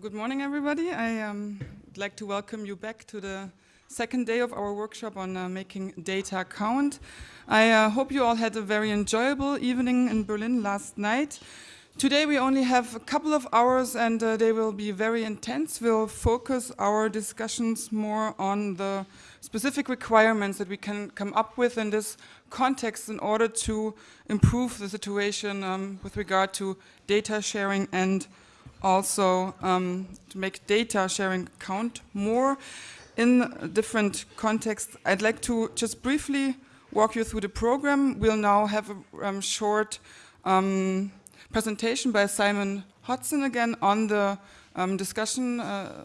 Good morning, everybody. I um, would like to welcome you back to the second day of our workshop on uh, making data count. I uh, hope you all had a very enjoyable evening in Berlin last night. Today we only have a couple of hours and uh, they will be very intense. We'll focus our discussions more on the specific requirements that we can come up with in this context in order to improve the situation um, with regard to data sharing and also um, to make data sharing count more in different contexts. I'd like to just briefly walk you through the program. We'll now have a um, short um, presentation by Simon Hodson again on the um, discussion uh,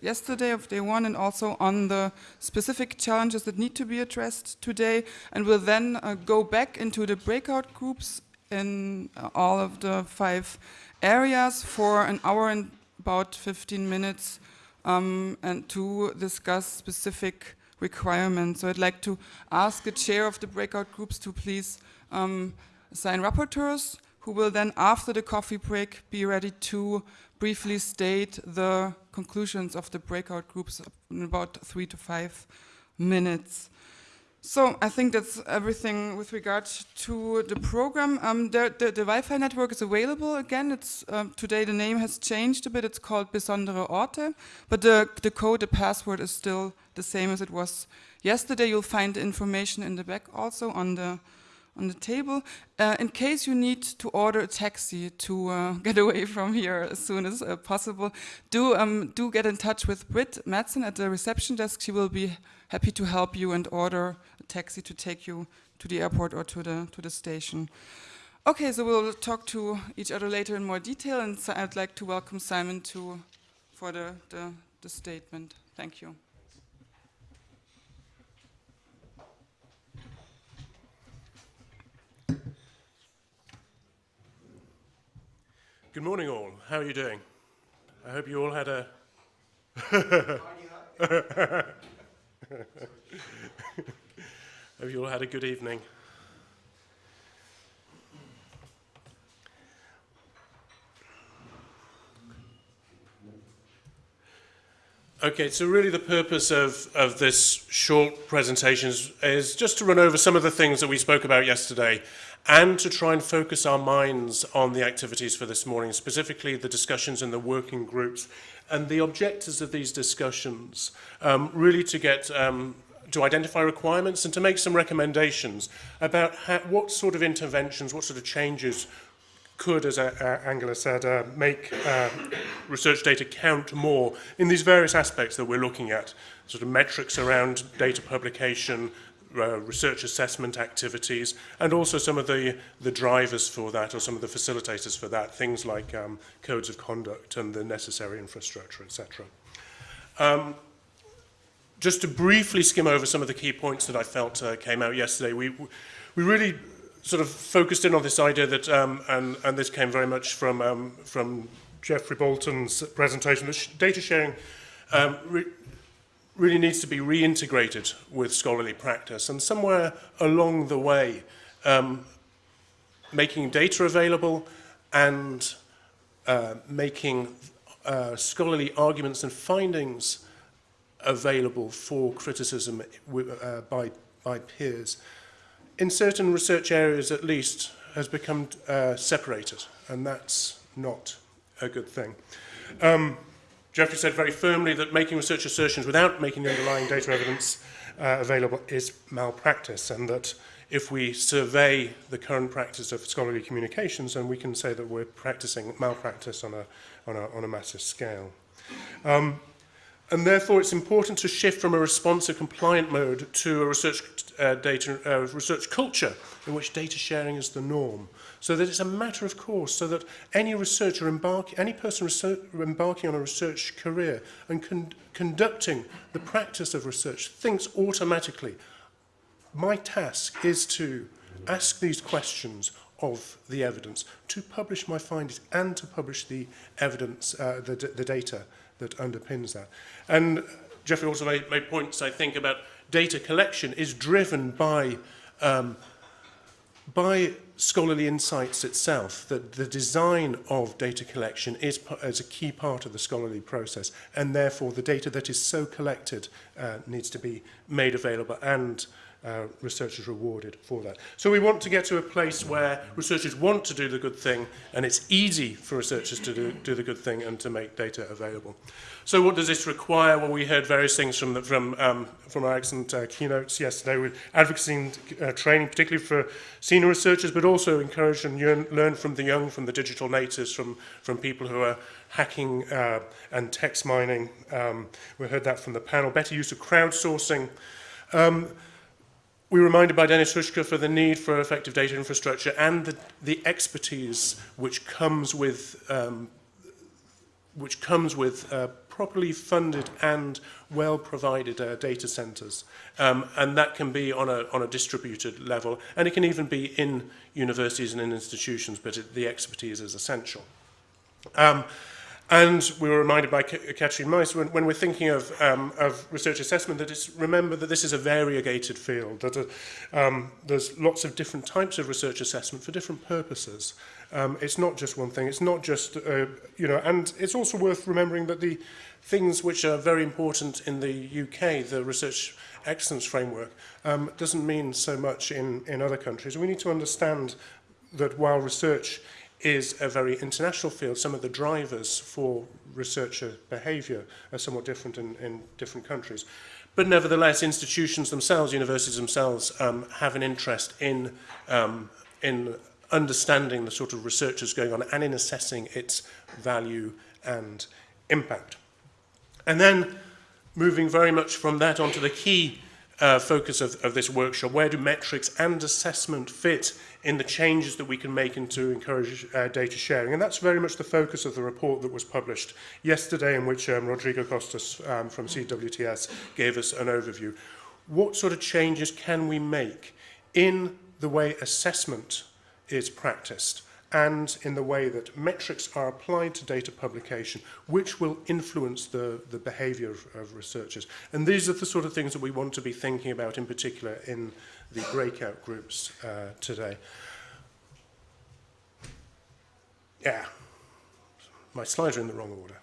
yesterday of day one and also on the specific challenges that need to be addressed today. And we'll then uh, go back into the breakout groups in uh, all of the five areas for an hour and about 15 minutes um, and to discuss specific requirements. So I'd like to ask the chair of the breakout groups to please um, assign rapporteurs who will then, after the coffee break, be ready to briefly state the conclusions of the breakout groups in about three to five minutes. So I think that's everything with regard to the program. Um, the, the, the Wi-Fi network is available again. It's um, today the name has changed a bit. It's called Besondere Orte, but the, the code, the password is still the same as it was yesterday. You'll find the information in the back also on the on the table. Uh, in case you need to order a taxi to uh, get away from here as soon as uh, possible, do, um, do get in touch with Britt Madsen at the reception desk. She will be happy to help you and order a taxi to take you to the airport or to the, to the station. Okay, so we'll talk to each other later in more detail and so I'd like to welcome Simon to, for the, the, the statement. Thank you. Good morning, all. How are you doing? I hope you all had a. hope you all had a good evening. Okay, so really the purpose of, of this short presentation is, just to run over some of the things that we spoke about yesterday and to try and focus our minds on the activities for this morning, specifically the discussions in the working groups and the objectives of these discussions, um, really to get um, to identify requirements and to make some recommendations about how, what sort of interventions, what sort of changes could, as Angela said, uh, make uh, research data count more in these various aspects that we're looking at, sort of metrics around data publication, uh, research assessment activities, and also some of the, the drivers for that or some of the facilitators for that, things like um, codes of conduct and the necessary infrastructure, etc. Um, just to briefly skim over some of the key points that I felt uh, came out yesterday, we, we really sort of focused in on this idea that, um, and, and this came very much from, um, from Geoffrey Boulton's presentation, that sh data sharing um, re really needs to be reintegrated with scholarly practice. And somewhere along the way, um, making data available and uh, making uh, scholarly arguments and findings available for criticism uh, by, by peers, in certain research areas at least, has become uh, separated, and that's not a good thing. Um, Geoffrey said very firmly that making research assertions without making the underlying data evidence uh, available is malpractice and that if we survey the current practice of scholarly communications, then we can say that we're practicing malpractice on a, on a, on a massive scale. Um, and therefore, it's important to shift from a responsive compliant mode to a research uh, data uh, research culture in which data sharing is the norm. So that it's a matter of course, so that any researcher embark, any person embarking on a research career and con conducting the practice of research thinks automatically, my task is to ask these questions of the evidence, to publish my findings and to publish the evidence, uh, the, the data that underpins that. And Jeffrey also made, made points, I think, about data collection is driven by, um, by scholarly insights itself, that the design of data collection is, is a key part of the scholarly process, and therefore the data that is so collected uh, needs to be made available and uh, researchers rewarded for that. So we want to get to a place where researchers want to do the good thing and it's easy for researchers to do, do the good thing and to make data available. So what does this require? Well, we heard various things from, the, from, um, from our excellent uh, keynotes yesterday with advocacy and uh, training, particularly for senior researchers, but also encourage and yearn, learn from the young, from the digital natives, from, from people who are hacking uh, and text mining. Um, we heard that from the panel. Better use of crowdsourcing. Um, We were reminded by Dennis Hushka for the need for effective data infrastructure and the, the expertise which comes with um, which comes with uh, properly funded and well provided uh, data centers. Um, and that can be on a on a distributed level and it can even be in universities and in institutions but it, the expertise is essential. Um, And we were reminded by Katrin Mice when, when we're thinking of, um, of research assessment that it's remember that this is a variegated field, that uh, um, there's lots of different types of research assessment for different purposes. Um, it's not just one thing, it's not just, uh, you know, and it's also worth remembering that the things which are very important in the UK, the research excellence framework, um, doesn't mean so much in, in other countries. We need to understand that while research is a very international field. Some of the drivers for researcher behavior are somewhat different in, in different countries. But nevertheless, institutions themselves, universities themselves, um, have an interest in, um, in understanding the sort of research that's going on and in assessing its value and impact. And then moving very much from that onto the key uh, focus of, of this workshop. Where do metrics and assessment fit in the changes that we can make into encourage uh, data sharing? And that's very much the focus of the report that was published yesterday in which um, Rodrigo Costas um, from CWTS gave us an overview. What sort of changes can we make in the way assessment is practiced? And in the way that metrics are applied to data publication, which will influence the, the behavior of, of researchers. And these are the sort of things that we want to be thinking about in particular in the breakout groups uh, today. Yeah, my slides are in the wrong order.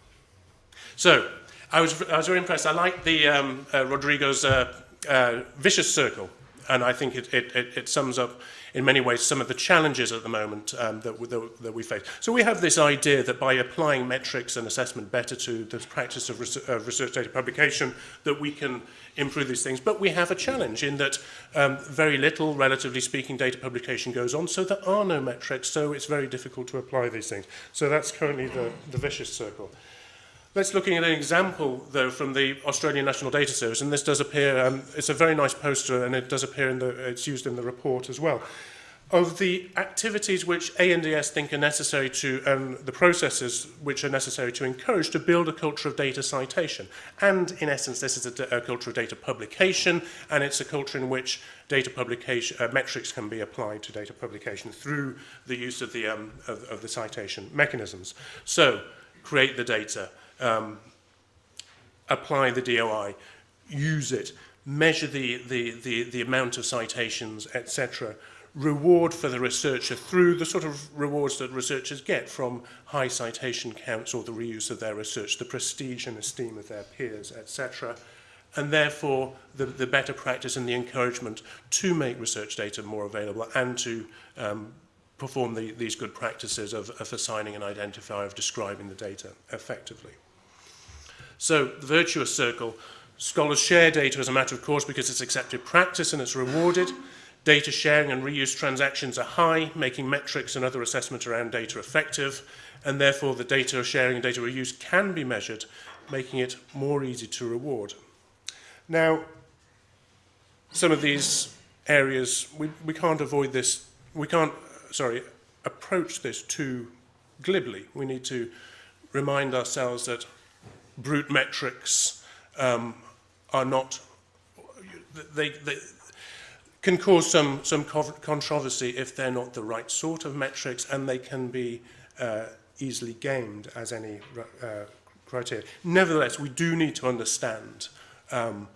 So, I was, I was very impressed. I like the um, uh, Rodrigo's uh, uh, vicious circle, and I think it, it, it, it sums up in many ways some of the challenges at the moment um, that, that, that we face. So we have this idea that by applying metrics and assessment better to the practice of res of research data publication that we can improve these things. But we have a challenge in that um, very little, relatively speaking, data publication goes on, so there are no metrics, so it's very difficult to apply these things. So that's currently the, the vicious circle. Let's looking at an example, though, from the Australian National Data Service, and this does appear, um, it's a very nice poster, and it does appear in the, it's used in the report as well, of the activities which ANDS think are necessary to, and um, the processes which are necessary to encourage to build a culture of data citation. And in essence, this is a, a culture of data publication, and it's a culture in which data publication, uh, metrics can be applied to data publication through the use of the, um, of, of the citation mechanisms. So, create the data um, apply the DOI, use it, measure the, the, the, the amount of citations, etc. Reward for the researcher through the sort of rewards that researchers get from high citation counts or the reuse of their research, the prestige and esteem of their peers, etc. And therefore, the, the better practice and the encouragement to make research data more available and to um, perform the, these good practices of, of assigning an identifier, of describing the data effectively. So the virtuous circle, scholars share data as a matter of course because it's accepted practice and it's rewarded. Data sharing and reuse transactions are high, making metrics and other assessment around data effective, and therefore the data sharing and data reuse can be measured, making it more easy to reward. Now, some of these areas, we, we can't avoid this, we can't, sorry, approach this too glibly. We need to remind ourselves that brute metrics um, are not, they, they, can cause some, some controversy if they're not the right sort of metrics and they can be uh, easily gamed as any uh, criteria. Nevertheless, we do need to understand um,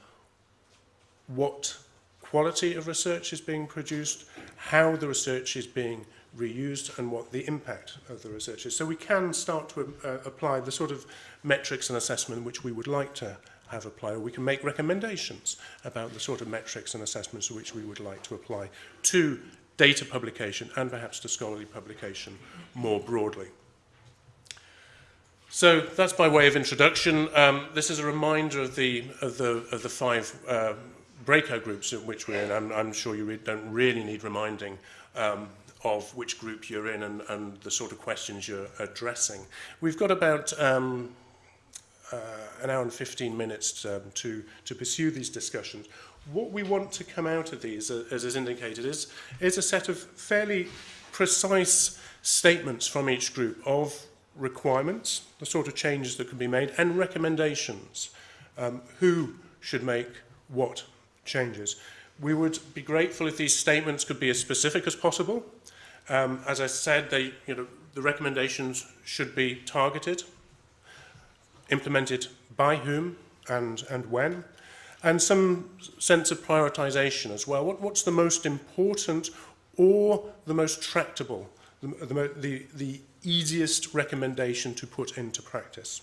what quality of research is being produced how the research is being reused and what the impact of the research is. So we can start to uh, apply the sort of metrics and assessment which we would like to have applied, or we can make recommendations about the sort of metrics and assessments which we would like to apply to data publication and perhaps to scholarly publication more broadly. So that's by way of introduction. Um, this is a reminder of the, of the, of the five uh, breakout groups in which we're in. I'm, I'm sure you re don't really need reminding um, of which group you're in and, and the sort of questions you're addressing. We've got about um, uh, an hour and 15 minutes um, to, to pursue these discussions. What we want to come out of these, uh, as is indicated, is, is a set of fairly precise statements from each group of requirements, the sort of changes that can be made, and recommendations. Um, who should make what changes. We would be grateful if these statements could be as specific as possible. Um, as I said, they, you know, the recommendations should be targeted, implemented by whom and, and when, and some sense of prioritization as well. What, what's the most important or the most tractable, the, the, the, the easiest recommendation to put into practice?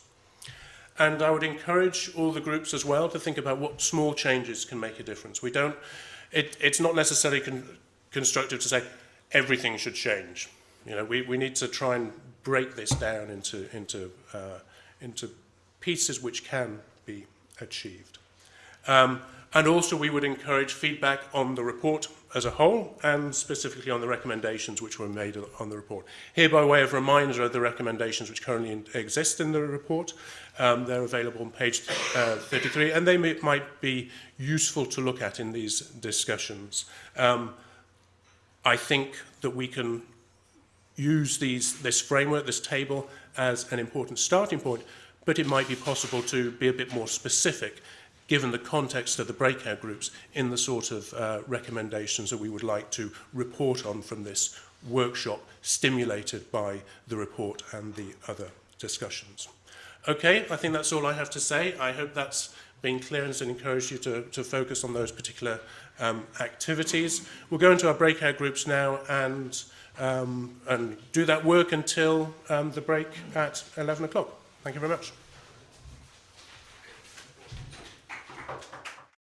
And I would encourage all the groups as well to think about what small changes can make a difference. We don't, it, it's not necessarily con constructive to say, everything should change. You know, we, we need to try and break this down into, into, uh, into pieces which can be achieved. Um, and also we would encourage feedback on the report as a whole and specifically on the recommendations which were made on the report. Here by way of reminder of the recommendations which currently in, exist in the report, um, they're available on page uh, 33 and they may, might be useful to look at in these discussions. Um, I think that we can use these, this framework, this table, as an important starting point, but it might be possible to be a bit more specific given the context of the breakout groups in the sort of uh, recommendations that we would like to report on from this workshop stimulated by the report and the other discussions. Okay, I think that's all I have to say. I hope that's being clear and encourage you to, to focus on those particular um, activities. We'll go into our breakout groups now and, um, and do that work until um, the break at 11 o'clock. Thank you very much.